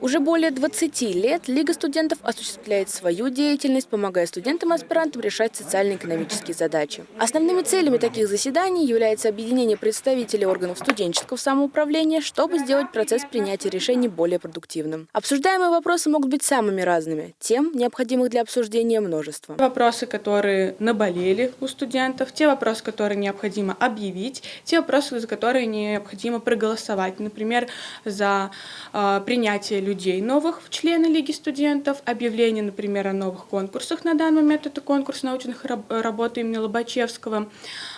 Уже более 20 лет Лига студентов осуществляет свою деятельность, помогая студентам-аспирантам решать социально-экономические задачи. Основными целями таких заседаний является объединение представителей органов студенческого самоуправления, чтобы сделать процесс принятия решений более продуктивным. Обсуждаемые вопросы могут быть самыми разными. Тем, необходимых для обсуждения, множество. Вопросы, которые наболели у студентов, те вопросы, которые необходимо объявить, те вопросы, за которые необходимо проголосовать. Например, за э, принятие людей новых в члены Лиги студентов, объявление, например, о новых конкурсах. На данный момент это конкурс научных работ имени Лобачевского.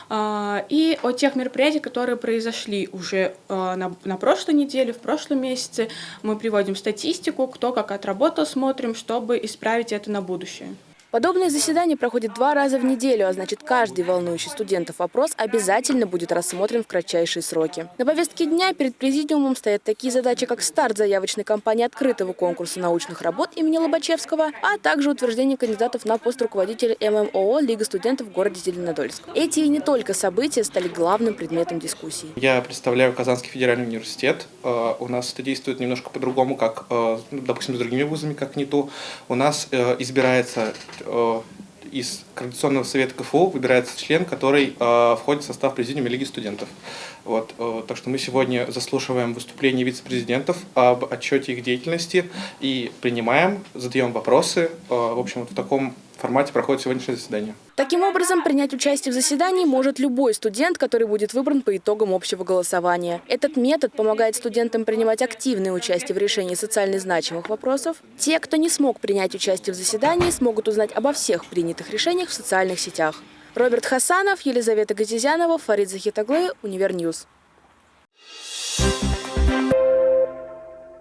А, и о тех мероприятиях, которые произошли уже а, на, на прошлой неделе, в прошлом месяце. Мы приводим статистику, кто как отработал, смотрим, чтобы исправить это на будущее. Подобные заседания проходят два раза в неделю, а значит каждый волнующий студентов вопрос обязательно будет рассмотрен в кратчайшие сроки. На повестке дня перед президиумом стоят такие задачи, как старт заявочной кампании открытого конкурса научных работ имени Лобачевского, а также утверждение кандидатов на пост руководителя ММО Лига студентов в городе Зеленодольск. Эти и не только события стали главным предметом дискуссии. Я представляю Казанский федеральный университет. Э, у нас это действует немножко по-другому, как, э, допустим, с другими вузами, как НИТУ. У нас э, избирается из Координационного совета КФУ выбирается член, который э, входит в состав президиума Лиги студентов. Вот, э, так что мы сегодня заслушиваем выступления вице-президентов об отчете их деятельности и принимаем, задаем вопросы. Э, в общем, вот в таком формате проходит сегодняшнее заседание. Таким образом, принять участие в заседании может любой студент, который будет выбран по итогам общего голосования. Этот метод помогает студентам принимать активное участие в решении социально значимых вопросов. Те, кто не смог принять участие в заседании, смогут узнать обо всех принятых решениях в социальных сетях. Роберт Хасанов, Елизавета Газизянова, Фарид Захитаглы, Univer News.